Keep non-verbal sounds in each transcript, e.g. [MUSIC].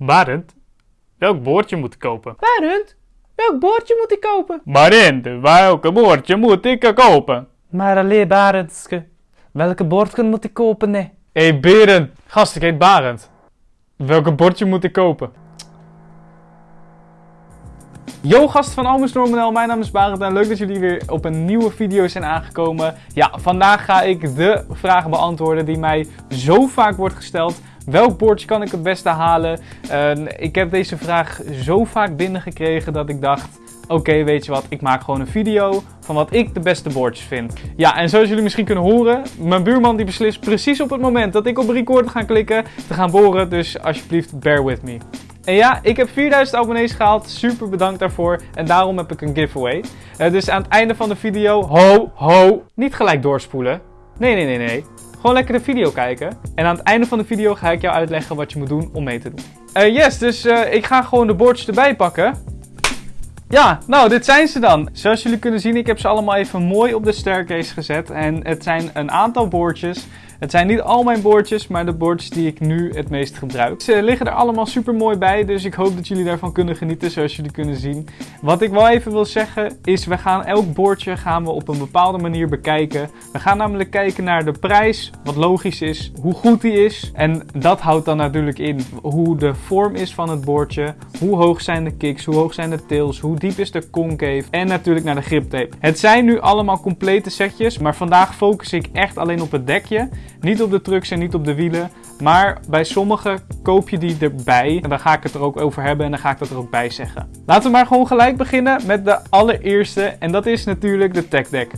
Barend, welk boordje moet ik kopen? Barend, welk boordje moet ik kopen? Barend, welk boordje moet ik kopen? Maar alleen Barendske, welke bordje moet ik kopen, nee? Hé hey, Berend, gast, ik heet Barend. Welke bordje moet ik kopen? Yo gasten van Almus Normanel, mijn naam is Barend en leuk dat jullie weer op een nieuwe video zijn aangekomen. Ja, vandaag ga ik de vraag beantwoorden die mij zo vaak wordt gesteld. Welk bordje kan ik het beste halen? Uh, ik heb deze vraag zo vaak binnengekregen dat ik dacht... Oké, weet je wat, ik maak gewoon een video van wat ik de beste boordjes vind. Ja, en zoals jullie misschien kunnen horen, mijn buurman die beslist precies op het moment dat ik op record ga klikken te gaan boren. Dus alsjeblieft, bear with me. En ja, ik heb 4000 abonnees gehaald. Super bedankt daarvoor. En daarom heb ik een giveaway. Uh, dus aan het einde van de video, ho, ho, niet gelijk doorspoelen. Nee, nee, nee, nee. Gewoon lekker de video kijken. En aan het einde van de video ga ik jou uitleggen wat je moet doen om mee te doen. Uh, yes, dus uh, ik ga gewoon de bordjes erbij pakken. Ja, nou, dit zijn ze dan. Zoals jullie kunnen zien, ik heb ze allemaal even mooi op de staircase gezet. En het zijn een aantal bordjes. Het zijn niet al mijn bordjes, maar de bordjes die ik nu het meest gebruik. Ze liggen er allemaal super mooi bij, dus ik hoop dat jullie daarvan kunnen genieten, zoals jullie kunnen zien. Wat ik wel even wil zeggen, is we gaan elk bordje gaan we op een bepaalde manier bekijken. We gaan namelijk kijken naar de prijs, wat logisch is, hoe goed die is. En dat houdt dan natuurlijk in hoe de vorm is van het bordje, hoe hoog zijn de kicks, hoe hoog zijn de tails, hoe diep is de concave en natuurlijk naar de griptape. Het zijn nu allemaal complete setjes, maar vandaag focus ik echt alleen op het dekje. Niet op de trucks en niet op de wielen. Maar bij sommige koop je die erbij. En dan ga ik het er ook over hebben en dan ga ik dat er ook bij zeggen. Laten we maar gewoon gelijk beginnen met de allereerste. En dat is natuurlijk de tech deck.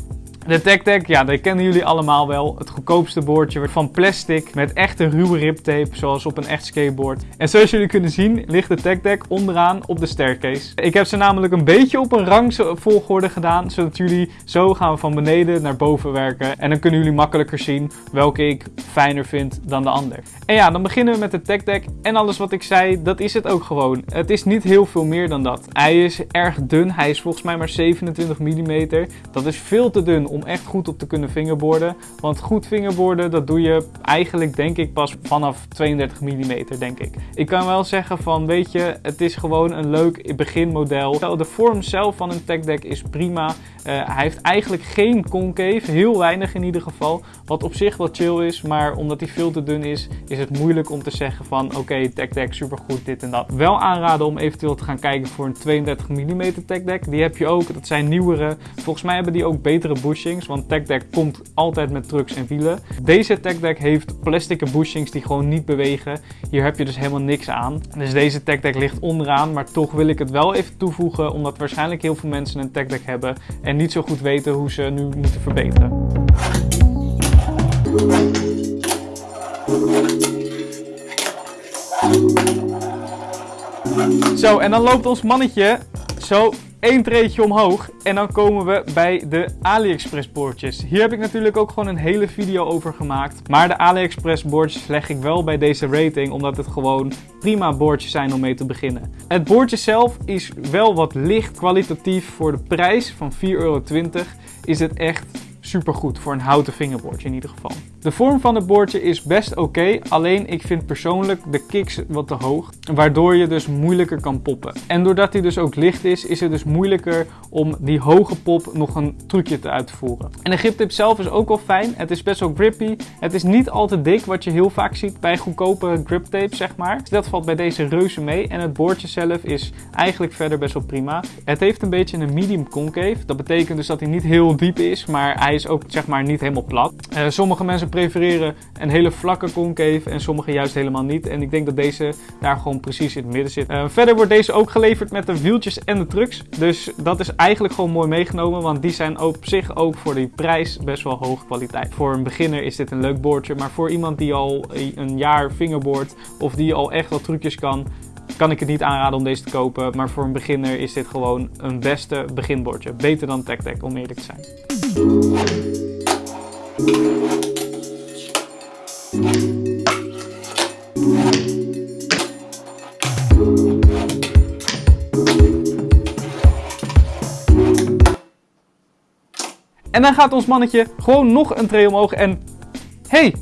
De Deck, ja, die kennen jullie allemaal wel. Het goedkoopste boordje van plastic met echte ruwe riptape, zoals op een echt skateboard. En zoals jullie kunnen zien, ligt de Deck onderaan op de staircase. Ik heb ze namelijk een beetje op een rangvolgorde gedaan, zodat jullie zo gaan van beneden naar boven werken. En dan kunnen jullie makkelijker zien welke ik fijner vind dan de ander. En ja, dan beginnen we met de Deck. En alles wat ik zei, dat is het ook gewoon. Het is niet heel veel meer dan dat. Hij is erg dun, hij is volgens mij maar 27 mm. Dat is veel te dun om echt goed op te kunnen fingerboarden. Want goed fingerboarden, dat doe je eigenlijk denk ik pas vanaf 32 mm, denk ik. Ik kan wel zeggen van, weet je, het is gewoon een leuk beginmodel. De vorm zelf van een tech deck is prima. Uh, hij heeft eigenlijk geen concave, heel weinig in ieder geval. Wat op zich wel chill is, maar omdat hij veel te dun is, is het moeilijk om te zeggen van, oké, okay, tech deck supergoed, dit en dat. Wel aanraden om eventueel te gaan kijken voor een 32 mm tech deck. Die heb je ook, dat zijn nieuwere. Volgens mij hebben die ook betere bushing want Tech Deck komt altijd met trucks en wielen. Deze Tech Deck heeft plastic bushings die gewoon niet bewegen. Hier heb je dus helemaal niks aan. Dus deze Tech Deck ligt onderaan, maar toch wil ik het wel even toevoegen, omdat waarschijnlijk heel veel mensen een Tech Deck hebben en niet zo goed weten hoe ze nu moeten verbeteren. Zo, en dan loopt ons mannetje zo één treetje omhoog en dan komen we bij de AliExpress boordjes. Hier heb ik natuurlijk ook gewoon een hele video over gemaakt. Maar de AliExpress boordjes leg ik wel bij deze rating omdat het gewoon prima boordjes zijn om mee te beginnen. Het boordje zelf is wel wat licht kwalitatief voor de prijs van 4,20 euro is het echt supergoed voor een houten vingerbordje in ieder geval. De vorm van het bordje is best oké, alleen ik vind persoonlijk de kicks wat te hoog, waardoor je dus moeilijker kan poppen. En doordat hij dus ook licht is, is het dus moeilijker om die hoge pop nog een trucje te uitvoeren. En de griptip zelf is ook wel fijn, het is best wel grippy, het is niet al te dik wat je heel vaak ziet bij goedkope griptape zeg maar. Dus dat valt bij deze reuze mee en het bordje zelf is eigenlijk verder best wel prima. Het heeft een beetje een medium concave, dat betekent dus dat hij niet heel diep is, maar hij is ook zeg maar niet helemaal plat. Uh, sommige mensen prefereren een hele vlakke concave en sommige juist helemaal niet. En ik denk dat deze daar gewoon precies in het midden zit. Uh, verder wordt deze ook geleverd met de wieltjes en de trucks. Dus dat is eigenlijk gewoon mooi meegenomen, want die zijn op zich ook voor die prijs best wel hoge kwaliteit. Voor een beginner is dit een leuk boordje, maar voor iemand die al een jaar fingerboard of die al echt wat trucjes kan, kan ik het niet aanraden om deze te kopen. Maar voor een beginner is dit gewoon een beste beginbordje. Beter dan Deck, om eerlijk te zijn. En dan gaat ons mannetje gewoon nog een tree omhoog en... Hey,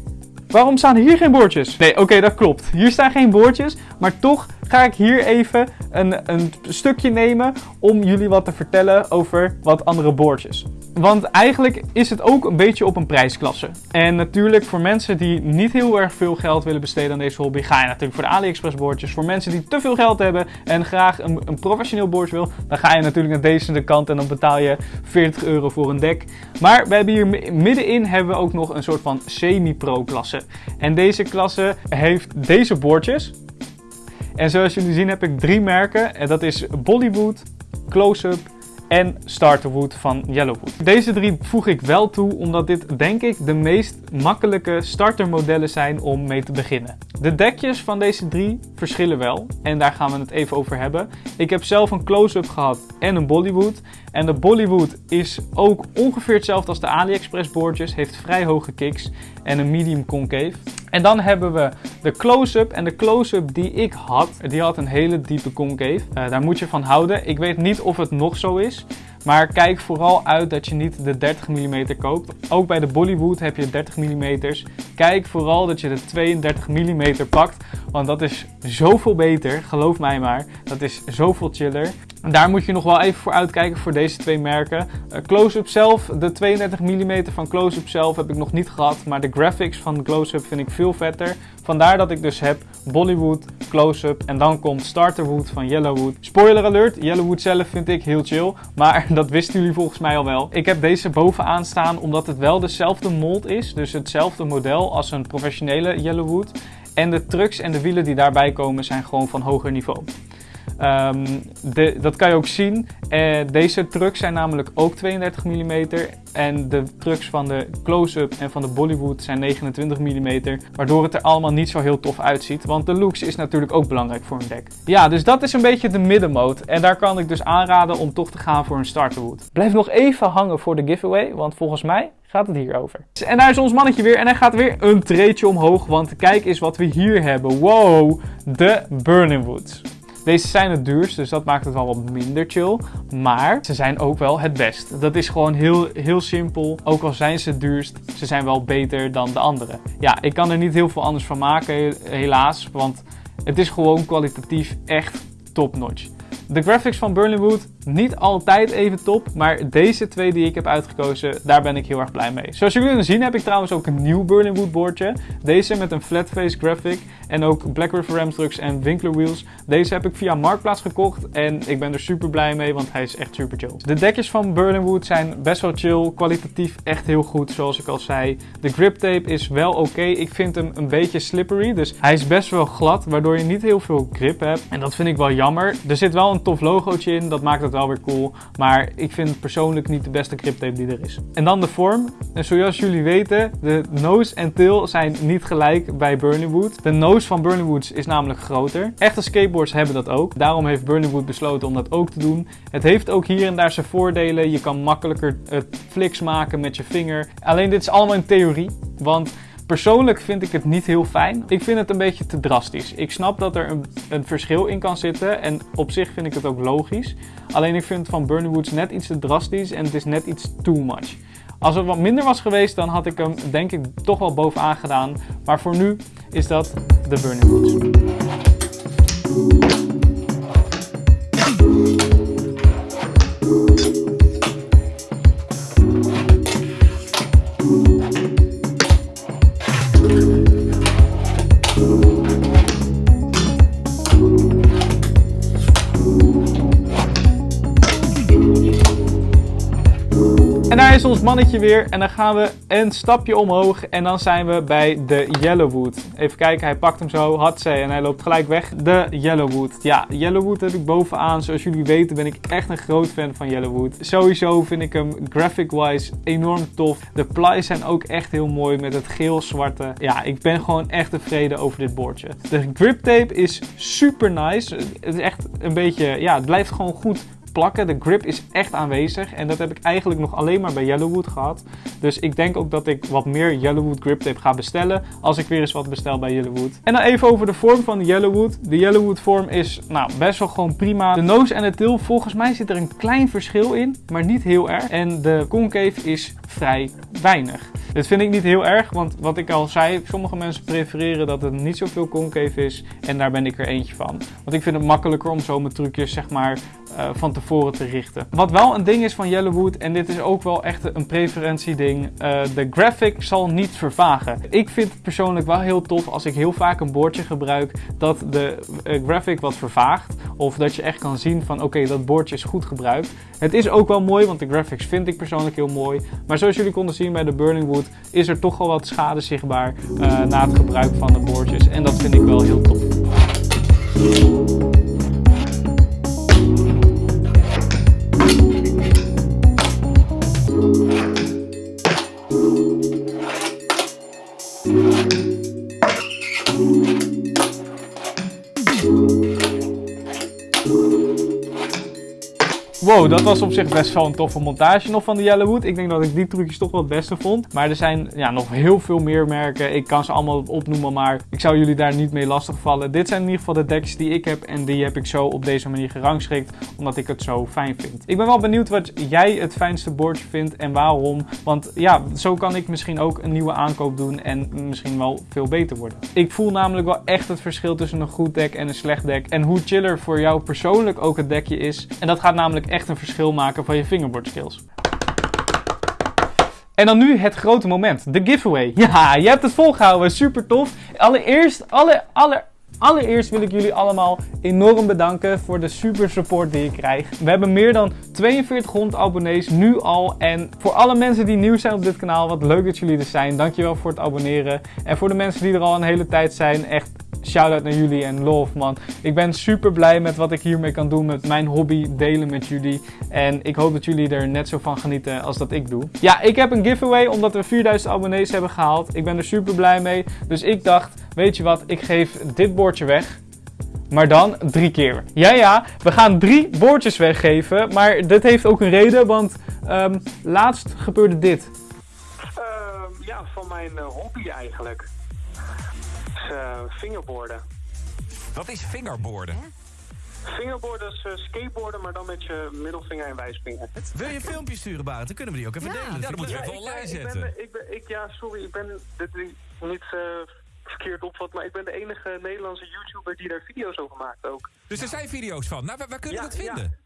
waarom staan hier geen bordjes? Nee, oké, dat klopt. Hier staan geen bordjes, Maar toch ga ik hier even een, een stukje nemen om jullie wat te vertellen over wat andere boordjes. Want eigenlijk is het ook een beetje op een prijsklasse. En natuurlijk voor mensen die niet heel erg veel geld willen besteden aan deze hobby, ga je natuurlijk voor de AliExpress boordjes. Voor mensen die te veel geld hebben en graag een, een professioneel boordje wil, dan ga je natuurlijk naar deze de kant en dan betaal je 40 euro voor een dek. Maar we hebben hier middenin hebben we ook nog een soort van semi-pro klasse. En deze klasse heeft deze boordjes. En zoals jullie zien heb ik drie merken. En dat is Bollywood, Close-Up en Starterwood van Yellowwood. Deze drie voeg ik wel toe omdat dit denk ik de meest makkelijke startermodellen zijn om mee te beginnen. De dekjes van deze drie verschillen wel en daar gaan we het even over hebben. Ik heb zelf een close-up gehad en een Bollywood. En de Bollywood is ook ongeveer hetzelfde als de AliExpress boordjes, heeft vrij hoge kicks en een medium concave. En dan hebben we de close-up. En de close-up die ik had, die had een hele diepe concave. Uh, daar moet je van houden. Ik weet niet of het nog zo is. Maar kijk vooral uit dat je niet de 30 mm koopt. Ook bij de Bollywood heb je 30 mm. Kijk vooral dat je de 32 mm pakt. Want dat is zoveel beter, geloof mij maar. Dat is zoveel chiller. Daar moet je nog wel even voor uitkijken voor deze twee merken. Uh, Close-Up zelf, de 32 mm van Close-Up zelf heb ik nog niet gehad. Maar de graphics van Close-Up vind ik veel vetter. Vandaar dat ik dus heb Bollywood, Close-Up en dan komt Starterwood van Yellowwood. Spoiler alert, Yellowwood zelf vind ik heel chill. Maar [LAUGHS] dat wisten jullie volgens mij al wel. Ik heb deze bovenaan staan omdat het wel dezelfde mold is. Dus hetzelfde model als een professionele Yellowwood. En de trucks en de wielen die daarbij komen zijn gewoon van hoger niveau. De, dat kan je ook zien. Uh, deze trucks zijn namelijk ook 32 mm. En de trucks van de close-up en van de Bollywood zijn 29 mm. Waardoor het er allemaal niet zo heel tof uitziet. Want de looks is natuurlijk ook belangrijk voor een deck. Ja, dus dat is een beetje de middenmoot. En daar kan ik dus aanraden om toch te gaan voor een starterwood. Blijf nog even hangen voor de giveaway. Want volgens mij gaat het hier over. En daar is ons mannetje weer en hij gaat weer een treetje omhoog, want kijk eens wat we hier hebben. Wow, de Burning Woods. Deze zijn het duurst, dus dat maakt het wel wat minder chill. Maar ze zijn ook wel het best. Dat is gewoon heel, heel simpel. Ook al zijn ze het duurst, ze zijn wel beter dan de andere. Ja, ik kan er niet heel veel anders van maken, helaas. Want het is gewoon kwalitatief echt top-notch. De graphics van Wood niet altijd even top, maar deze twee die ik heb uitgekozen, daar ben ik heel erg blij mee. Zoals jullie kunnen zien heb ik trouwens ook een nieuw Wood boardje. Deze met een flat face graphic en ook Black River Ram trucks en Winkler wheels. Deze heb ik via Marktplaats gekocht en ik ben er super blij mee, want hij is echt super chill. De dekjes van Wood zijn best wel chill, kwalitatief echt heel goed zoals ik al zei. De grip tape is wel oké, ik vind hem een beetje slippery, dus hij is best wel glad, waardoor je niet heel veel grip hebt. En dat vind ik wel jammer. Er zit wel een tof logootje in, dat maakt het wel weer cool. Maar ik vind persoonlijk niet de beste grip tape die er is. En dan de vorm. En zoals jullie weten, de nose en tail zijn niet gelijk bij Wood. De nose van Woods is namelijk groter. Echte skateboards hebben dat ook. Daarom heeft Wood besloten om dat ook te doen. Het heeft ook hier en daar zijn voordelen. Je kan makkelijker het fliks maken met je vinger. Alleen dit is allemaal in theorie. Want Persoonlijk vind ik het niet heel fijn. Ik vind het een beetje te drastisch. Ik snap dat er een, een, verschil in kan zitten en op zich vind ik het ook logisch. Alleen ik vind van Burning Woods net iets te drastisch en het is net iets too much. Als het wat minder was geweest, dan had ik hem denk ik toch wel bovenaan gedaan. Maar voor nu is dat de Burning Woods. Ons mannetje weer en dan gaan we een stapje omhoog en dan zijn we bij de Yellowwood. Even kijken, hij pakt hem zo, hatsé, en hij loopt gelijk weg. De Yellowwood. Ja, Yellowwood heb ik bovenaan. Zoals jullie weten ben ik echt een groot fan van Yellowwood. Sowieso vind ik hem graphic-wise enorm tof. De plies zijn ook echt heel mooi met het geel-zwarte. Ja, ik ben gewoon echt tevreden over dit boordje. De grip tape is super nice. Het is echt een beetje, ja, het blijft gewoon goed plakken. De grip is echt aanwezig en dat heb ik eigenlijk nog alleen maar bij Yellowwood gehad. Dus ik denk ook dat ik wat meer Yellowwood grip tape ga bestellen als ik weer eens wat bestel bij Yellowwood. En dan even over de vorm van de Yellowwood. De Yellowwood vorm is nou, best wel gewoon prima. De nose en de tail, volgens mij zit er een klein verschil in, maar niet heel erg. En de concave is vrij weinig. Dit vind ik niet heel erg, want wat ik al zei, sommige mensen prefereren dat het niet zoveel concave is. En daar ben ik er eentje van. Want ik vind het makkelijker om zo mijn trucjes zeg maar uh, van tevoren te richten. Wat wel een ding is van Yellowwood, en dit is ook wel echt een preferentieding, uh, de graphic zal niet vervagen. Ik vind het persoonlijk wel heel tof als ik heel vaak een boordje gebruik dat de uh, graphic wat vervaagt. Of dat je echt kan zien van oké, dat boordje is goed gebruikt. Het is ook wel mooi, want de graphics vind ik persoonlijk heel mooi. Maar zoals jullie konden zien bij de Burning Wood is er toch al wat schade zichtbaar na het gebruik van de boordjes. En dat vind ik wel heel tof. Wow, dat was op zich best wel een toffe montage nog van de Yellowwood. Ik denk dat ik die trucjes toch wel het beste vond. Maar er zijn ja, nog heel veel meer merken. Ik kan ze allemaal opnoemen, maar ik zou jullie daar niet mee lastigvallen. Dit zijn in ieder geval de decks die ik heb en die heb ik zo op deze manier gerangschikt, omdat ik het zo fijn vind. Ik ben wel benieuwd wat jij het fijnste bordje vindt en waarom. Want ja, zo kan ik misschien ook een nieuwe aankoop doen en misschien wel veel beter worden. Ik voel namelijk wel echt het verschil tussen een goed deck en een slecht deck. En hoe chiller voor jou persoonlijk ook het dekje is. En dat gaat namelijk echt echt een verschil maken van je fingerboard skills. En dan nu het grote moment, de giveaway. [LAUGHS] Ja, je hebt het volgehouden, super tof. Allereerst, alle, alle, allereerst wil ik jullie allemaal enorm bedanken voor de super support die ik krijg. We hebben meer dan 4200 abonnees nu al. En voor alle mensen die nieuw zijn op dit kanaal, wat leuk dat jullie er zijn. Dankjewel voor het abonneren. En voor de mensen die er al een hele tijd zijn, echt shout-out naar jullie en love man. Ik ben super blij met wat ik hiermee kan doen, met mijn hobby delen met jullie. En ik hoop dat jullie er net zo van genieten als dat ik doe. Ja, ik heb een giveaway omdat we 4000 abonnees hebben gehaald. Ik ben er super blij mee. Dus ik dacht, weet je wat, ik geef dit bordje weg. Maar dan drie keer. Ja, ja, we gaan drie bordjes weggeven. Maar dit heeft ook een reden, want um, laatst gebeurde dit. Uh, ja, van mijn uh, hobby eigenlijk uh, fingerboarden. Wat is fingerboarden? Fingerboarden is uh, skateboarden, maar dan met je middelvinger en wijsvinger. Wil je een filmpje sturen, Barend? Dan kunnen we die ook even delen. Ja, dan moeten we even online zetten. Ik ben, ik ben, ik, ja, sorry, ik ben dit niet uh, verkeerd opvat, maar ik ben de enige Nederlandse YouTuber die daar video's over maakt ook. Dus er zijn video's van. Nou, waar, waar kunnen we dat vinden?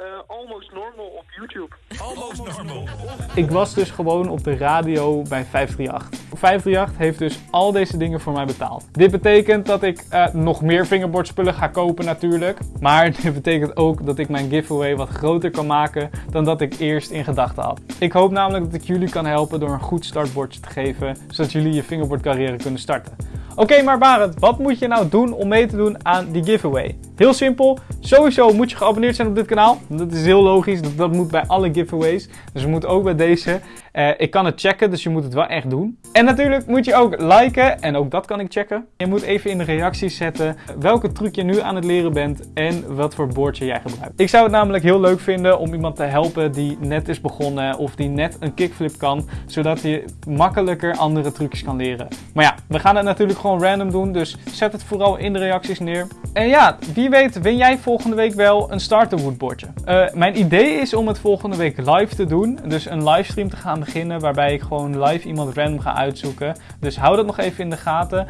Uh, almost Normal op YouTube. Almost Normal. Ik was dus gewoon op de radio bij 538. 538 heeft dus al deze dingen voor mij betaald. Dit betekent dat ik uh, nog meer fingerboardspullen ga kopen natuurlijk. Maar [LAUGHS] dit betekent ook dat ik mijn giveaway wat groter kan maken dan dat ik eerst in gedachten had. Ik hoop namelijk dat ik jullie kan helpen door een goed startbordje te geven, zodat jullie je fingerboardcarrière kunnen starten. Oké, maar Barend, wat moet je nou doen om mee te doen aan die giveaway? Heel simpel, sowieso moet je geabonneerd zijn op dit kanaal. Dat is heel logisch, dat, moet bij alle giveaways. Dus we moeten ook bij deze. Uh, ik kan het checken, dus je moet het wel echt doen. En natuurlijk moet je ook liken, en ook dat kan ik checken. Je moet even in de reacties zetten welke truc je nu aan het leren bent en wat voor boordje jij gebruikt. Ik zou het namelijk heel leuk vinden om iemand te helpen die net is begonnen of die net een kickflip kan, zodat je makkelijker andere trucjes kan leren. Maar ja, we gaan het natuurlijk gewoon random doen, dus zet het vooral in de reacties neer. En ja, wie weet win jij volgende week wel een starter woodbordje. Uh, mijn idee is om het volgende week live te doen, dus een livestream te gaan beginnen waarbij ik gewoon live iemand random ga uitzoeken. Dus hou dat nog even in de gaten.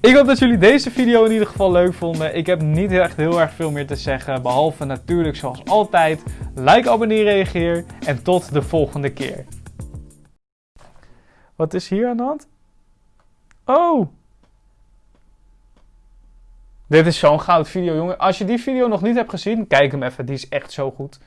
Ik hoop dat jullie deze video in ieder geval leuk vonden. Ik heb niet echt heel erg veel meer te zeggen, behalve natuurlijk zoals altijd like, abonneer, reageer en tot de volgende keer. Wat is hier aan de hand? Oh! Dit is zo'n goud video, jongen. Als je die video nog niet hebt gezien, kijk hem even. Die is echt zo goed.